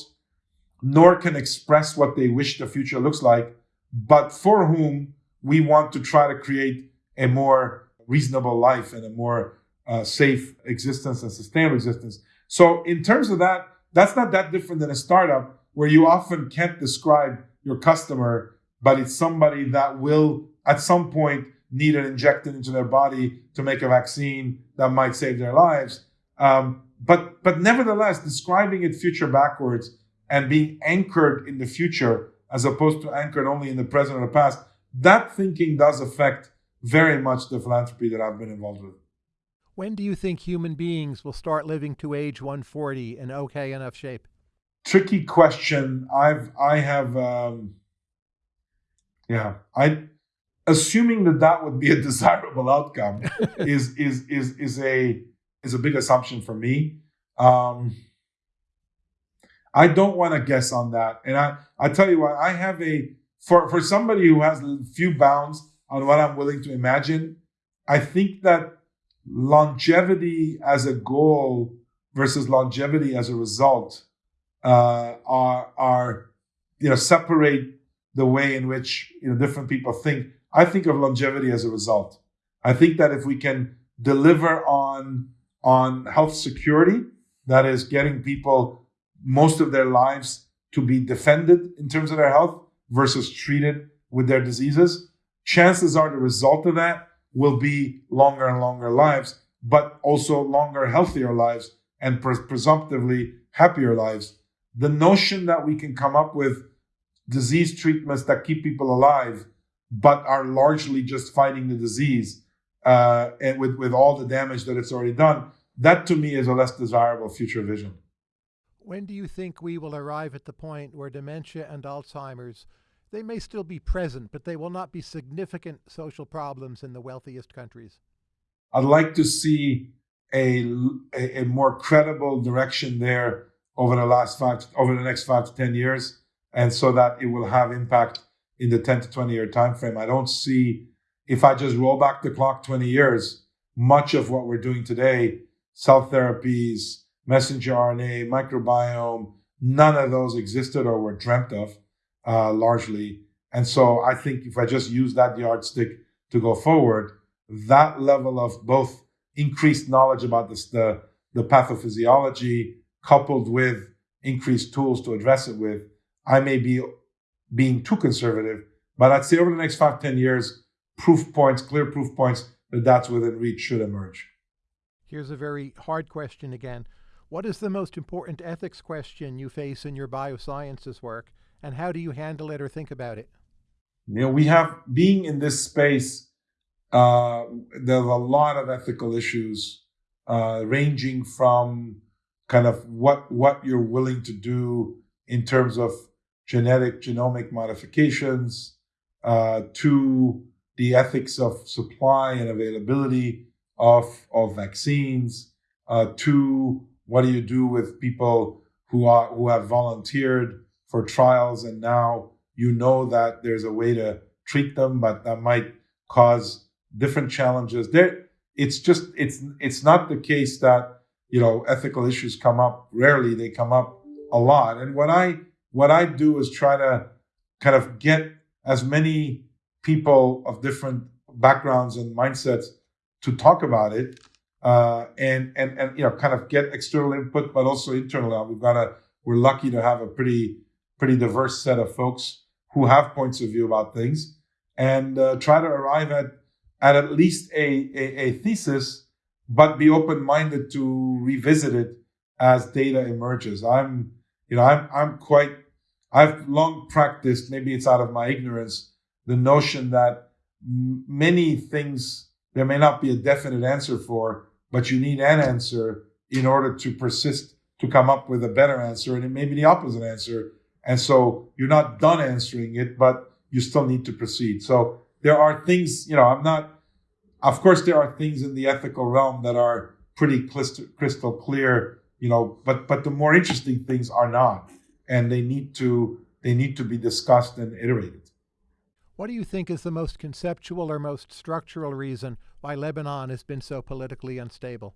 nor can express what they wish the future looks like, but for whom we want to try to create a more reasonable life and a more uh, safe existence and sustainable existence. So, in terms of that, that's not that different than a startup where you often can't describe your customer, but it's somebody that will at some point need it injected into their body to make a vaccine that might save their lives. Um, but but nevertheless, describing it future backwards and being anchored in the future as opposed to anchored only in the present or the past, that thinking does affect very much the philanthropy that I've been involved with. When do you think human beings will start living to age 140 in okay enough shape? Tricky question. I've I have um, yeah I assuming that that would be a desirable outcome is is is is a is a big assumption for me. Um, I don't want to guess on that, and I I tell you what I have a for for somebody who has few bounds on what I'm willing to imagine. I think that longevity as a goal versus longevity as a result uh, are are you know separate the way in which you know different people think. I think of longevity as a result. I think that if we can deliver on on health security, that is getting people most of their lives to be defended in terms of their health versus treated with their diseases, chances are the result of that will be longer and longer lives, but also longer, healthier lives and presumptively happier lives. The notion that we can come up with disease treatments that keep people alive but are largely just fighting the disease uh, and with, with all the damage that it's already done. That to me is a less desirable future vision. When do you think we will arrive at the point where dementia and Alzheimer's they may still be present, but they will not be significant social problems in the wealthiest countries? I'd like to see a, a, a more credible direction there over the last five over the next five to ten years, and so that it will have impact in the 10 to 20 year time frame. I don't see if I just roll back the clock 20 years, much of what we're doing today, cell therapies, messenger RNA, microbiome, none of those existed or were dreamt of uh, largely. And so I think if I just use that yardstick to go forward, that level of both increased knowledge about this, the, the pathophysiology coupled with increased tools to address it with, I may be being too conservative, but I'd say over the next five, 10 years, proof points, clear proof points that that's within reach should emerge. Here's a very hard question again. What is the most important ethics question you face in your biosciences work, and how do you handle it or think about it? You know, we have being in this space. Uh, there's a lot of ethical issues, uh, ranging from kind of what what you're willing to do in terms of genetic genomic modifications uh, to the ethics of supply and availability of, of vaccines uh, to what do you do with people who are who have volunteered for trials and now you know that there's a way to treat them but that might cause different challenges? There it's just it's it's not the case that you know ethical issues come up. Rarely they come up a lot. And what i what I do is try to kind of get as many people of different backgrounds and mindsets to talk about it uh, and and and you know kind of get external input but also internal. We've got a we're lucky to have a pretty pretty diverse set of folks who have points of view about things and uh, try to arrive at at at least a, a, a thesis but be open-minded to revisit it as data emerges. I'm you know i'm i'm quite I've long practiced, maybe it's out of my ignorance, the notion that m- many things there may not be a definite answer for, but you need an answer in order to persist to come up with a better answer. And it may be the opposite answer. And so you're not done answering it, but you still need to proceed. So there are things, you know, I'm not, of course, there are things in the ethical realm that are pretty crystal clear, you know, but, but the more interesting things are not. And they need to, they need to be discussed and iterated. What do you think is the most conceptual or most structural reason why Lebanon has been so politically unstable?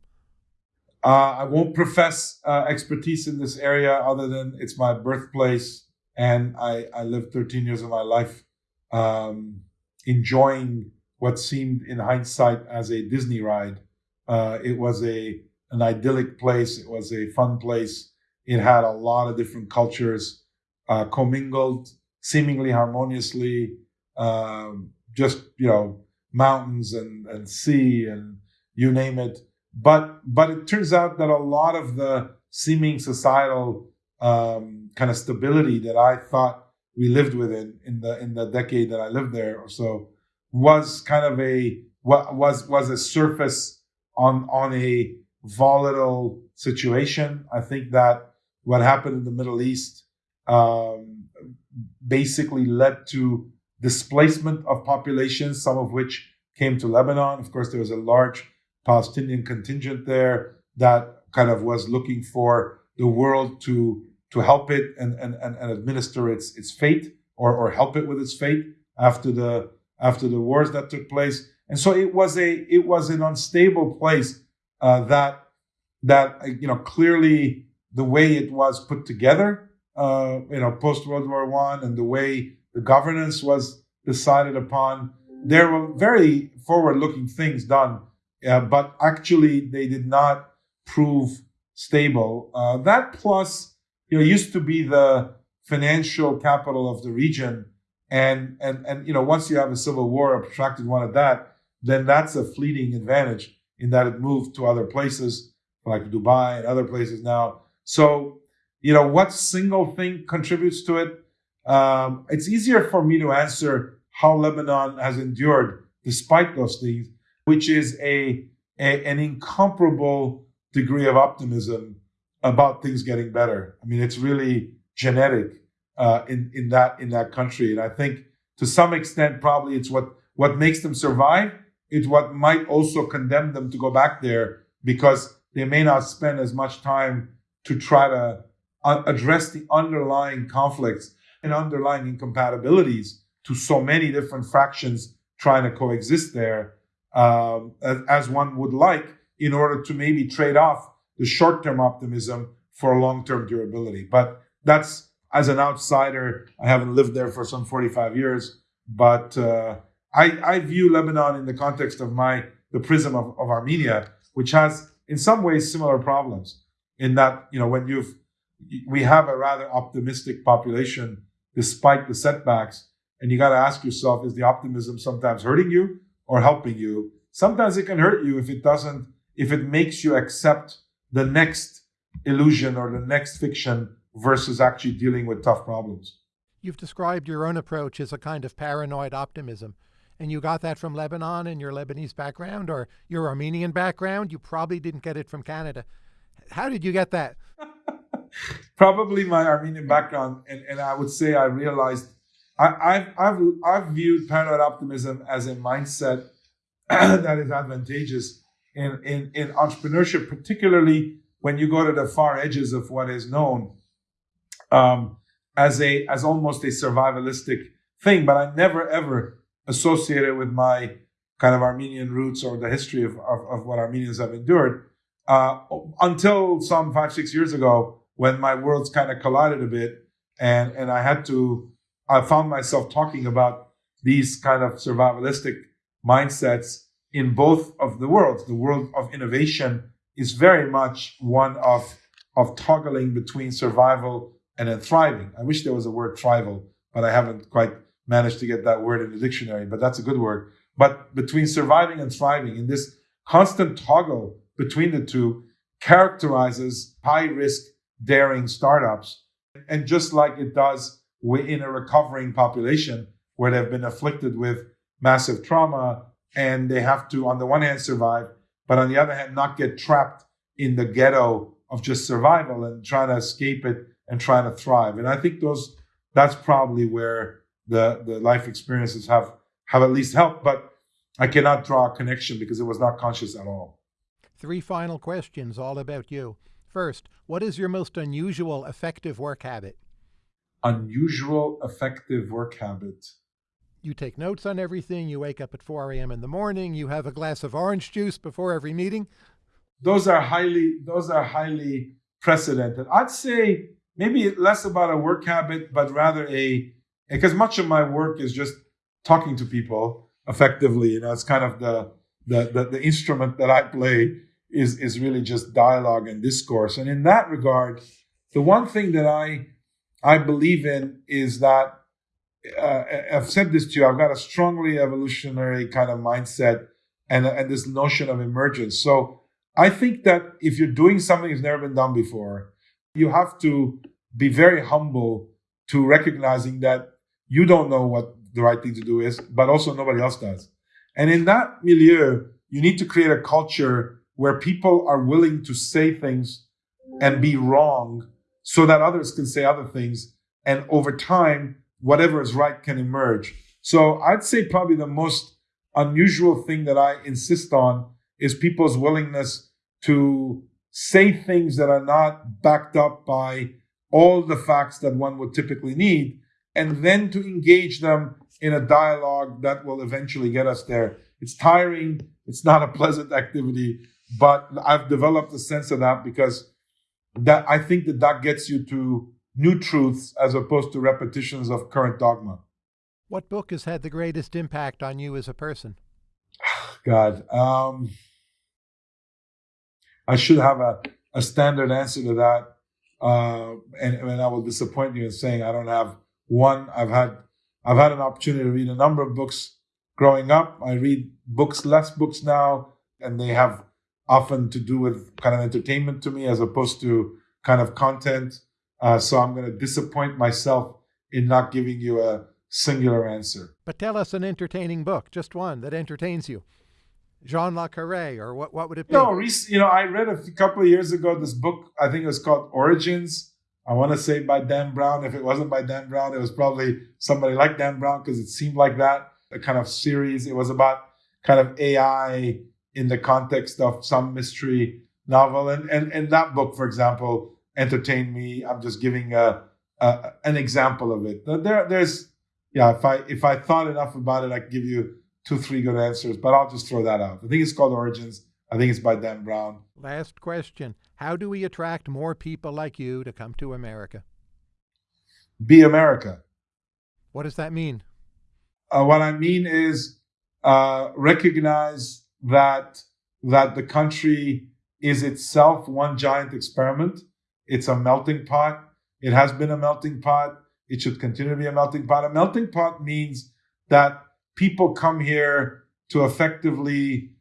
Uh, I won't profess uh, expertise in this area other than it's my birthplace and I, I lived 13 years of my life um, enjoying what seemed in hindsight as a Disney ride. Uh, it was a an idyllic place. It was a fun place. It had a lot of different cultures uh, commingled seemingly harmoniously. Um, just you know mountains and, and sea and you name it. But but it turns out that a lot of the seeming societal um, kind of stability that I thought we lived within in the in the decade that I lived there or so was kind of a was was a surface on on a volatile situation. I think that what happened in the Middle East um, basically led to displacement of populations, some of which came to Lebanon. Of course, there was a large Palestinian contingent there that kind of was looking for the world to to help it and, and, and, and administer its its fate or, or help it with its fate after the after the wars that took place. And so it was a it was an unstable place uh, that that you know clearly the way it was put together, uh, you know, post World War One, and the way the governance was decided upon. There were very forward-looking things done, uh, but actually they did not prove stable. Uh, that plus you know, used to be the financial capital of the region. And, and, and, you know, once you have a civil war, a protracted one at that, then that's a fleeting advantage in that it moved to other places like Dubai and other places now. So, you know, what single thing contributes to it? Um, it's easier for me to answer how Lebanon has endured despite those things, which is a, a an incomparable degree of optimism about things getting better. I mean, it's really genetic uh, in in that in that country, and I think to some extent, probably it's what what makes them survive. It's what might also condemn them to go back there because they may not spend as much time to try to uh, address the underlying conflicts and underlying incompatibilities to so many different fractions trying to coexist there um, as, one would like in order to maybe trade off the short term optimism for long term durability. But that's as an outsider, I haven't lived there for some 45 years, but uh, I, I, view Lebanon in the context of my the prism of, of Armenia, which has in some ways similar problems. In that, you know, when you've we have a rather optimistic population despite the setbacks, and you got to ask yourself: Is the optimism sometimes hurting you or helping you? Sometimes it can hurt you if it doesn't, if it makes you accept the next illusion or the next fiction versus actually dealing with tough problems. You've described your own approach as a kind of paranoid optimism. And you got that from Lebanon and your Lebanese background or your Armenian background. You probably didn't get it from Canada. How did you get that? probably my Armenian background. And, and I would say I realized I, have I've, I've viewed paranoid optimism as a mindset that is advantageous in, in, in entrepreneurship, particularly when you go to the far edges of what is known um, as a as almost a survivalistic thing. But I never ever associated with my kind of Armenian roots or the history of, of, of what Armenians have endured uh, until some five six years ago when my worlds kind of collided a bit and and I had to I found myself talking about these kind of survivalistic mindsets in both of the worlds. The world of innovation is very much one of, of toggling between survival and then thriving. I wish there was a word thrival, but I haven't quite managed to get that word in the dictionary, but that's a good word. But between surviving and thriving, in this constant toggle between the two, characterizes high risk, daring startups. And just like it does in a recovering population where they've been afflicted with massive trauma, and they have to, on the one hand, survive, but on the other hand, not get trapped in the ghetto of just survival and trying to escape it and trying to thrive. And I think those that's probably where the the life experiences have have at least helped, but I cannot draw a connection because it was not conscious at all. Three final questions, all about you. First, what is your most unusual effective work habit? Unusual effective work habit. You take notes on everything. You wake up at 4 a.m. in the morning. You have a glass of orange juice before every meeting. Those are highly those are highly precedented. I'd say maybe less about a work habit, but rather a because much of my work is just talking to people effectively. You know, it's kind of the the the, the instrument that I play is is really just dialogue and discourse. And in that regard, the one thing that I I believe in is that uh, I've said this to you. I've got a strongly evolutionary kind of mindset and and this notion of emergence. So I think that if you're doing something that's never been done before, you have to be very humble to recognizing that you don't know what the right thing to do is, but also nobody else does. And in that milieu, you need to create a culture where people are willing to say things and be wrong so that others can say other things. And over time, whatever is right can emerge. So I'd say probably the most unusual thing that I insist on is people's willingness to say things that are not backed up by all the facts that one would typically need, and then to engage them in a dialogue that will eventually get us there. It's tiring, it's not a pleasant activity, but I've developed a sense of that because that I think that that gets you to new truths as opposed to repetitions of current dogma. What book has had the greatest impact on you as a person? God, um, I should have a, a standard answer to that. Uh, and, and I will disappoint you in saying I don't have one. I've had I've had an opportunity to read a number of books growing up. I read books, less books now, and they have often to do with kind of entertainment to me as opposed to kind of content. Uh, so I'm going to disappoint myself in not giving you a singular answer. But tell us an entertaining book, just one that entertains you. Jean Le Carre, or what, what would it be? No, you know, I read a couple of years ago this book, I think it was called Origins. I want to say by Dan Brown. If it wasn't by Dan Brown, it was probably somebody like Dan Brown because it seemed like that, a kind of series. It was about kind of AI in the context of some mystery novel. And, and, and that book, for example, entertained me. I'm just giving a, a, an example of it. There, there's, yeah, if I, if I thought enough about it, I could give you two, three good answers, but I'll just throw that out. I think it's called Origins. I think it's by Dan Brown. Last question. How do we attract more people like you to come to America? Be America. What does that mean? Uh, what I mean is uh, recognize that that the country is itself one giant experiment. It's a melting pot. It has been a melting pot. It should continue to be a melting pot. A melting pot means that people come here to effectively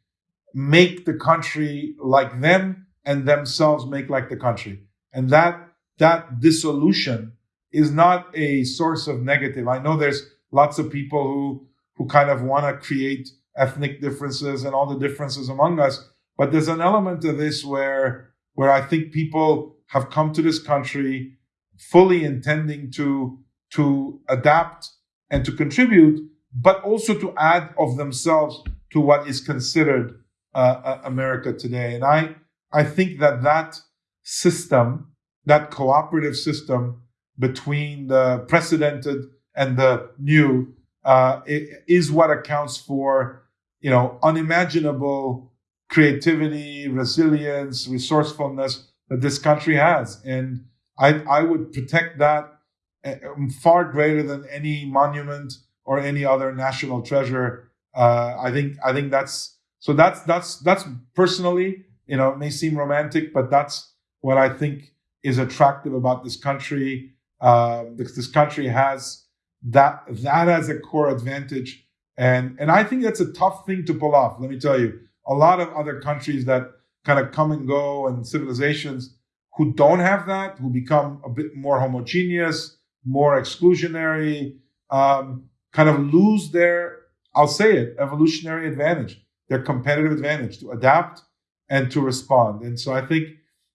make the country like them and themselves make like the country. And that that dissolution is not a source of negative. I know there's lots of people who who kind of want to create ethnic differences and all the differences among us, but there's an element of this where where I think people have come to this country fully intending to to adapt and to contribute but also to add of themselves to what is considered uh, uh, America today. And I, I think that that system, that cooperative system between the precedented and the new, uh, is what accounts for, you know, unimaginable creativity, resilience, resourcefulness that this country has. And I, I would protect that uh, far greater than any monument or any other national treasure. Uh, I think I think that's so that's that's that's personally, you know, it may seem romantic, but that's what I think is attractive about this country. Uh, this country has that that as a core advantage, and and I think that's a tough thing to pull off. Let me tell you, a lot of other countries that kind of come and go and civilizations who don't have that, who become a bit more homogeneous, more exclusionary, um, kind of lose their, I'll say it, evolutionary advantage, their competitive advantage to adapt and to respond. And so I think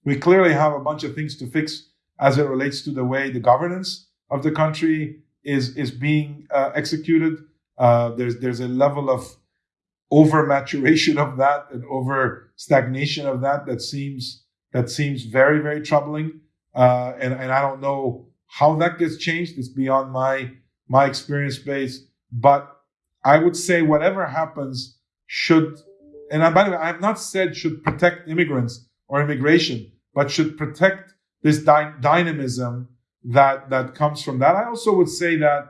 we clearly have a bunch of things to fix as it relates to the way the governance of the country is is being uh, executed. Uh, there's there's a level of over maturation of that and over stagnation of that that seems that seems very very troubling. Uh, and and I don't know how that gets changed. It's beyond my my experience base. But I would say whatever happens should, and by the way, I have not said should protect immigrants or immigration, but should protect this dy- dynamism that that comes from that. I also would say that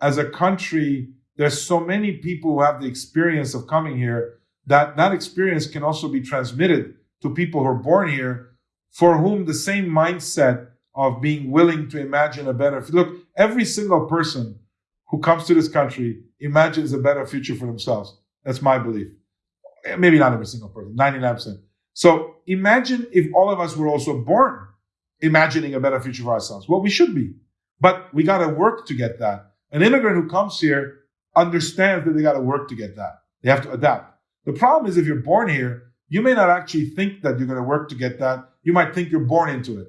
as a country, there's so many people who have the experience of coming here that that experience can also be transmitted to people who are born here for whom the same mindset of being willing to imagine a better look every single person who comes to this country imagines a better future for themselves. That's my belief. Eh, maybe not every single person 99% so imagine if all of us were also born imagining a better future for ourselves well we should be. But we got to work to get that. An immigrant who comes here understands that they got to work to get that they have to adapt the problem is if you're born here you may not actually think that you're going to work to get that you might think you're born into it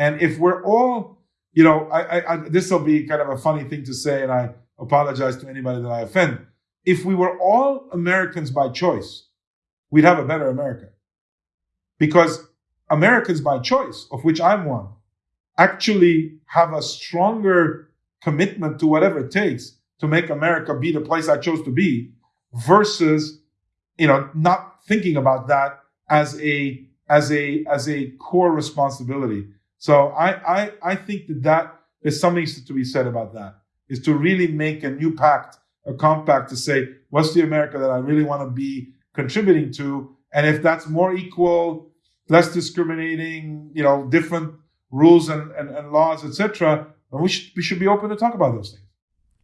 and if we're all, you know, I, I, I this will be kind of a funny thing to say, and I apologize to anybody that I offend. If we were all Americans by choice, we'd have a better America. Because Americans by choice, of which I'm one, actually have a stronger commitment to whatever it takes to make America be the place I chose to be versus, you know, not thinking about that as a as a as a core responsibility. So I, I, I think that that is something to be said about that is to really make a new pact, a compact to say, what's the America that I really want to be contributing to? And if that's more equal, less discriminating, you know, different rules and, and, and laws, etc., we should, we should be open to talk about those things.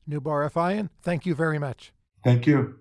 Noubar Afeyan, thank you very much. Thank you.